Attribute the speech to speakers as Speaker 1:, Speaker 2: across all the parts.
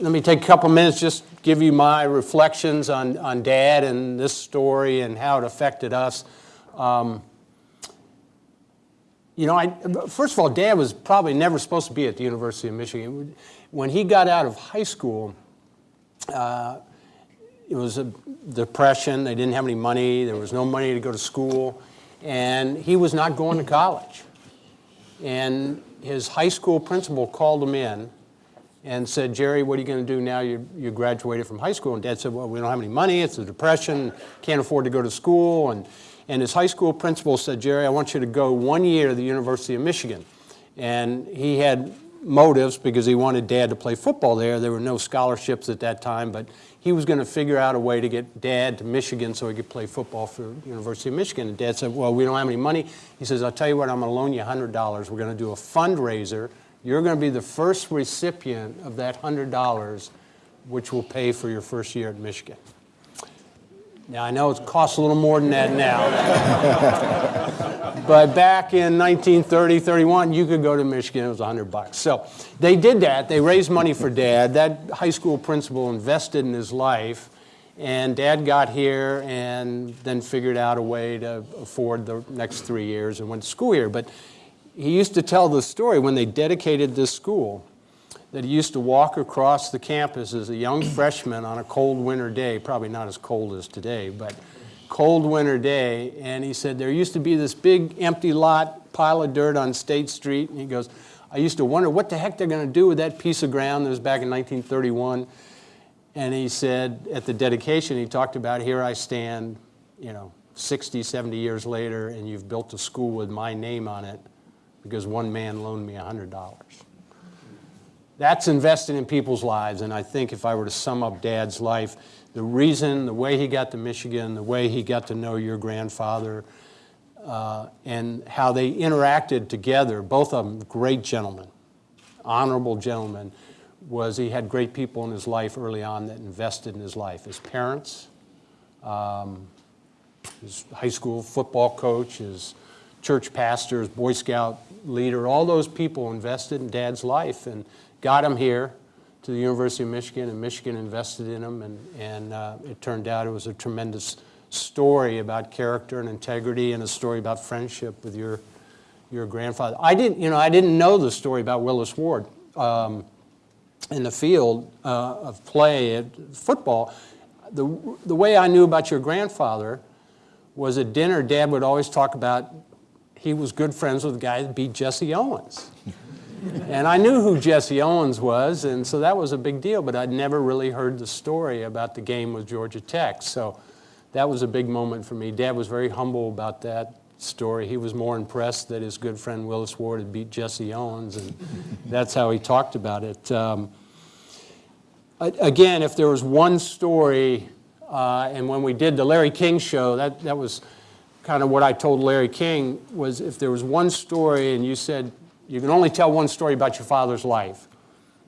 Speaker 1: let me take a couple minutes, just give you my reflections on, on Dad and this story and how it affected us. Um, you know, I, first of all, Dad was probably never supposed to be at the University of Michigan. When he got out of high school, uh, it was a depression. They didn't have any money. There was no money to go to school. And he was not going to college. And his high school principal called him in and said, Jerry, what are you going to do now you, you graduated from high school? And Dad said, well, we don't have any money. It's a depression. Can't afford to go to school. And and his high school principal said, Jerry, I want you to go one year to the University of Michigan. And he had motives because he wanted dad to play football there. There were no scholarships at that time, but he was going to figure out a way to get dad to Michigan so he could play football for the University of Michigan. And dad said, well, we don't have any money. He says, I'll tell you what, I'm going to loan you $100. We're going to do a fundraiser. You're going to be the first recipient of that $100, which will pay for your first year at Michigan. Now, I know it costs a little more than that now. but back in 1930, 31, you could go to Michigan, it was 100 bucks. So they did that. They raised money for Dad. That high school principal invested in his life. And Dad got here and then figured out a way to afford the next three years and went to school here. But he used to tell the story when they dedicated this school that he used to walk across the campus as a young freshman on a cold winter day, probably not as cold as today, but cold winter day, and he said there used to be this big empty lot, pile of dirt on State Street, and he goes, I used to wonder what the heck they're going to do with that piece of ground that was back in 1931. And he said at the dedication, he talked about here I stand, you know, 60, 70 years later, and you've built a school with my name on it because one man loaned me $100 that's invested in people's lives. And I think if I were to sum up Dad's life, the reason, the way he got to Michigan, the way he got to know your grandfather, uh, and how they interacted together, both of them great gentlemen, honorable gentlemen, was he had great people in his life early on that invested in his life. His parents, um, his high school football coach, his church pastors, Boy Scout leader, all those people invested in Dad's life. And got him here to the University of Michigan, and Michigan invested in him, and, and uh, it turned out it was a tremendous story about character and integrity and a story about friendship with your, your grandfather. I didn't, you know, I didn't know the story about Willis Ward um, in the field uh, of play at football. The, the way I knew about your grandfather was at dinner, Dad would always talk about he was good friends with the guy that beat Jesse Owens and I knew who Jesse Owens was, and so that was a big deal, but I'd never really heard the story about the game with Georgia Tech. So that was a big moment for me. Dad was very humble about that story. He was more impressed that his good friend Willis Ward had beat Jesse Owens, and that's how he talked about it. Um, again, if there was one story, uh, and when we did the Larry King show, that, that was kind of what I told Larry King, was if there was one story and you said, you can only tell one story about your father's life,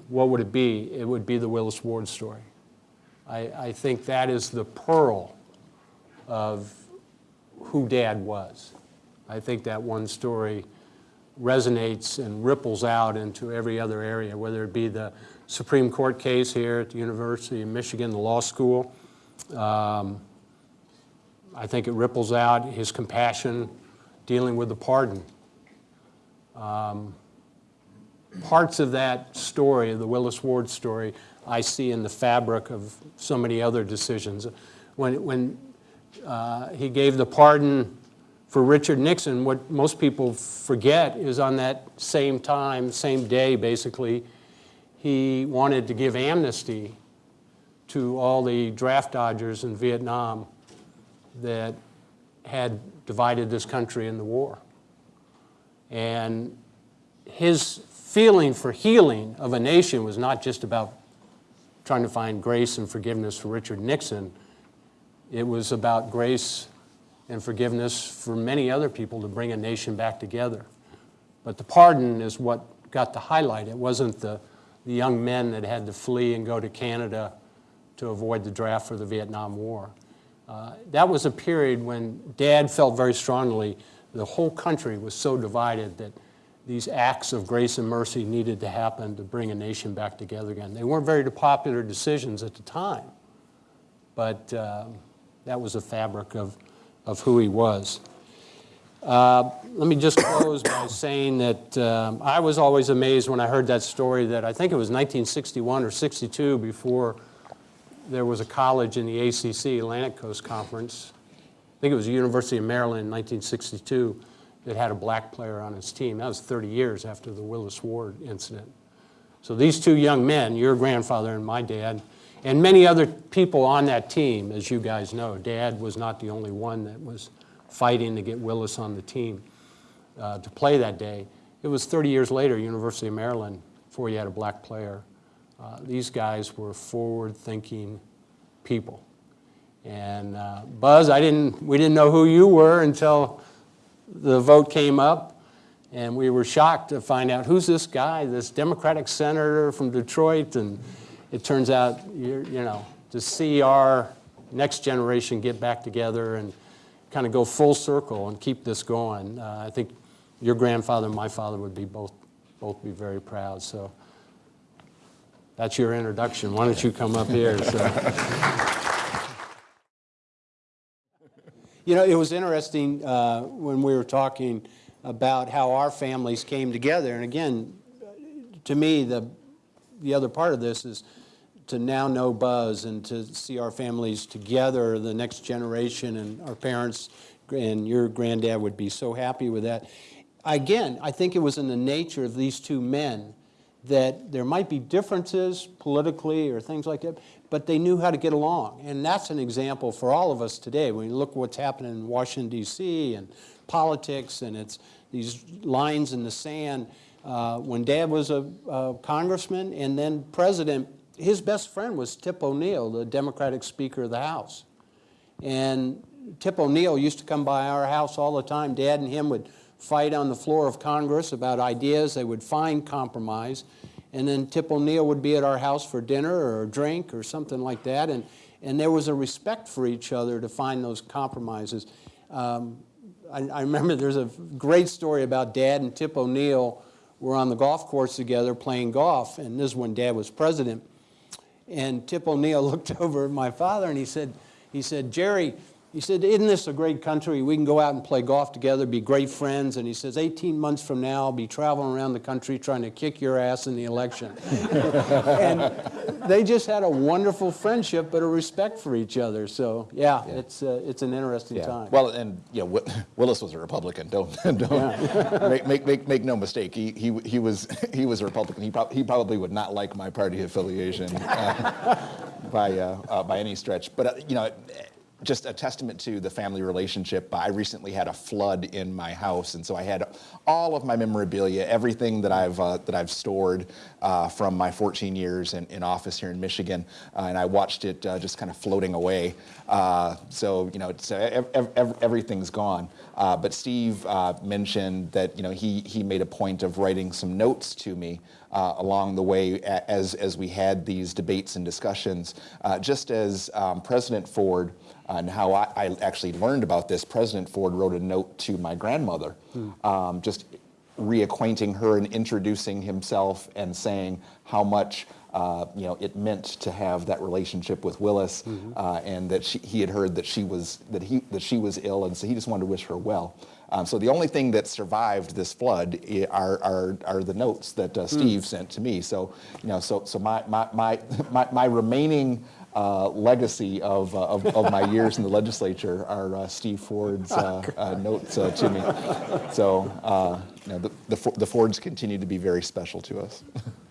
Speaker 1: what would it be? It would be the Willis Ward story. I, I think that is the pearl of who Dad was. I think that one story resonates and ripples out into every other area, whether it be the Supreme Court case here at the University of Michigan, the law school. Um, I think it ripples out his compassion dealing with the pardon um, parts of that story, the Willis Ward story, I see in the fabric of so many other decisions. When, when uh, he gave the pardon for Richard Nixon, what most people forget is on that same time, same day basically, he wanted to give amnesty to all the draft dodgers in Vietnam that had divided this country in the war. And his feeling for healing of a nation was not just about trying to find grace and forgiveness for Richard Nixon. It was about grace and forgiveness for many other people to bring a nation back together. But the pardon is what got the highlight. It wasn't the, the young men that had to flee and go to Canada to avoid the draft for the Vietnam War. Uh, that was a period when Dad felt very strongly the whole country was so divided that these acts of grace and mercy needed to happen to bring a nation back together again. They weren't very popular decisions at the time, but uh, that was the fabric of, of who he was. Uh, let me just close by saying that um, I was always amazed when I heard that story that I think it was 1961 or 62 before there was a college in the ACC, Atlantic Coast Conference. I think it was the University of Maryland in 1962 that had a black player on its team. That was 30 years after the Willis Ward incident. So these two young men, your grandfather and my dad, and many other people on that team, as you guys know, Dad was not the only one that was fighting to get Willis on the team uh, to play that day. It was 30 years later, University of Maryland, before you had a black player. Uh, these guys were forward-thinking people. And uh, Buzz, I didn't, we didn't know who you were until the vote came up, and we were shocked to find out who's this guy, this Democratic senator from Detroit, and it turns out, you know, to see our next generation get back together and kind of go full circle and keep this going. Uh, I think your grandfather and my father would be both, both be very proud. So that's your introduction. Why don't you come up here? So. you know, it was interesting uh, when we were talking about how our families came together. And again, to me, the, the other part of this is to now know Buzz and to see our families together, the next generation and our parents and your granddad would be so happy with that. Again, I think it was in the nature of these two men that there might be differences politically or things like that, but they knew how to get along. And that's an example for all of us today. When you look what's happening in Washington, D.C. and politics and it's these lines in the sand. Uh, when Dad was a, a congressman and then president, his best friend was Tip O'Neill, the Democratic Speaker of the House. And Tip O'Neill used to come by our house all the time. Dad and him would fight on the floor of Congress about ideas. They would find compromise. And then Tip O'Neill would be at our house for dinner or a drink or something like that. And, and there was a respect for each other to find those compromises. Um, I, I remember there's a great story about Dad and Tip O'Neill were on the golf course together playing golf. And this is when Dad was president. And Tip O'Neill looked over at my father and he said, he said, Jerry, he said, isn't this a great country? We can go out and play golf together, be great friends. And he says, 18 months from now, I'll be traveling around the country trying to kick your ass in the election. and they just had a wonderful friendship, but a respect for each other. So yeah, yeah. it's uh, it's an interesting
Speaker 2: yeah.
Speaker 1: time.
Speaker 2: Well, and you know, Willis was a Republican. Don't don't yeah. make, make, make make no mistake. He he he was he was a Republican. He, pro he probably would not like my party affiliation uh, by uh, uh by any stretch. But uh, you know just a testament to the family relationship. I recently had a flood in my house, and so I had all of my memorabilia, everything that I've uh, that I've stored uh, from my 14 years in, in office here in Michigan, uh, and I watched it uh, just kind of floating away. Uh, so you know, uh, ev ev everything's gone. but Steve mentioned that you know he he made a point of writing some notes to me along the way as as we had these debates and discussions, just as um, President Ford and how I, I, actually learned about this, President Ford wrote a note to my grandmother, hmm. um, just reacquainting her and introducing himself and saying how much uh, you know it meant to have that relationship with Willis, mm -hmm. uh, and that she, he had heard that she was that he that she was ill, and so he just wanted to wish her well. Um, so the only thing that survived this flood are are, are the notes that uh, Steve mm. sent to me. So you know, so so my my my my, my remaining uh, legacy of, uh, of, of, my years in the legislature are uh, Steve Ford's uh, uh, notes uh, to me. So you know, the, the, the Fords continue to be very special to us.